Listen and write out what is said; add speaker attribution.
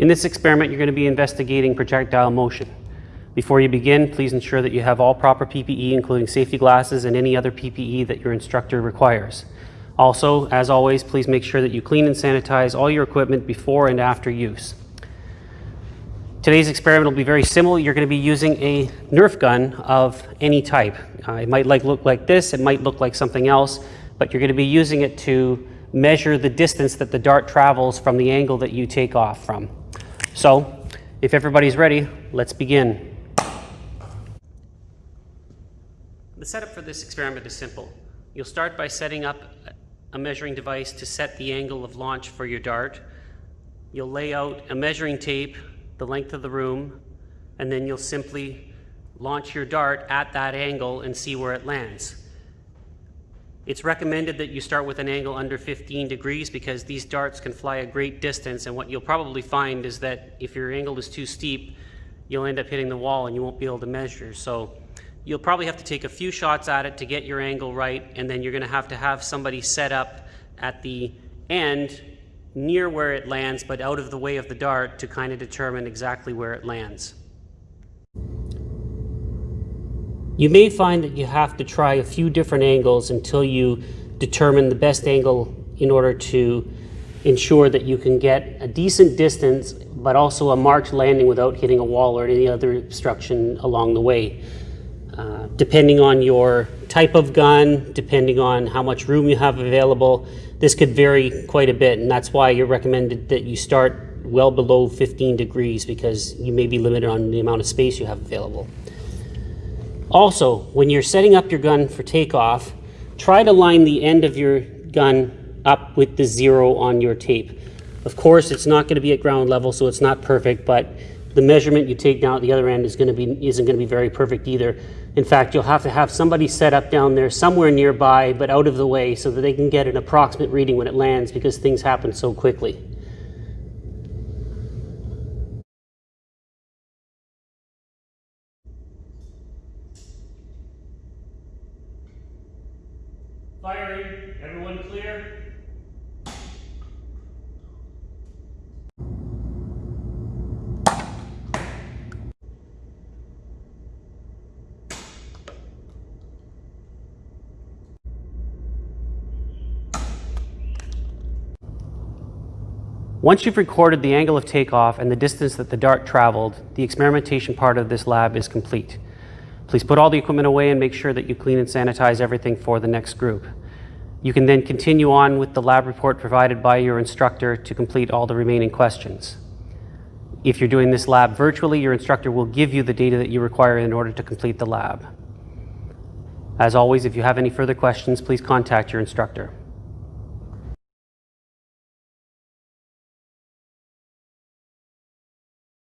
Speaker 1: In this experiment, you're going to be investigating projectile motion. Before you begin, please ensure that you have all proper PPE, including safety glasses and any other PPE that your instructor requires. Also, as always, please make sure that you clean and sanitize all your equipment before and after use. Today's experiment will be very similar. You're going to be using a Nerf gun of any type. Uh, it might like look like this, it might look like something else, but you're going to be using it to measure the distance that the dart travels from the angle that you take off from. So, if everybody's ready, let's begin. The setup for this experiment is simple. You'll start by setting up a measuring device to set the angle of launch for your dart. You'll lay out a measuring tape the length of the room, and then you'll simply launch your dart at that angle and see where it lands. It's recommended that you start with an angle under 15 degrees because these darts can fly a great distance and what you'll probably find is that if your angle is too steep, you'll end up hitting the wall and you won't be able to measure. So you'll probably have to take a few shots at it to get your angle right and then you're going to have to have somebody set up at the end near where it lands but out of the way of the dart to kind of determine exactly where it lands. You may find that you have to try a few different angles until you determine the best angle in order to ensure that you can get a decent distance but also a marked landing without hitting a wall or any other obstruction along the way. Uh, depending on your type of gun, depending on how much room you have available, this could vary quite a bit, and that's why you're recommended that you start well below 15 degrees because you may be limited on the amount of space you have available. Also, when you're setting up your gun for takeoff, try to line the end of your gun up with the zero on your tape. Of course, it's not going to be at ground level, so it's not perfect, but the measurement you take down at the other end is going to be, isn't going to be very perfect either. In fact, you'll have to have somebody set up down there somewhere nearby, but out of the way, so that they can get an approximate reading when it lands because things happen so quickly. Firing, everyone clear? Once you've recorded the angle of takeoff and the distance that the dart traveled, the experimentation part of this lab is complete. Please put all the equipment away and make sure that you clean and sanitize everything for the next group. You can then continue on with the lab report provided by your instructor to complete all the remaining questions. If you're doing this lab virtually, your instructor will give you the data that you require in order to complete the lab. As always, if you have any further questions, please contact your instructor.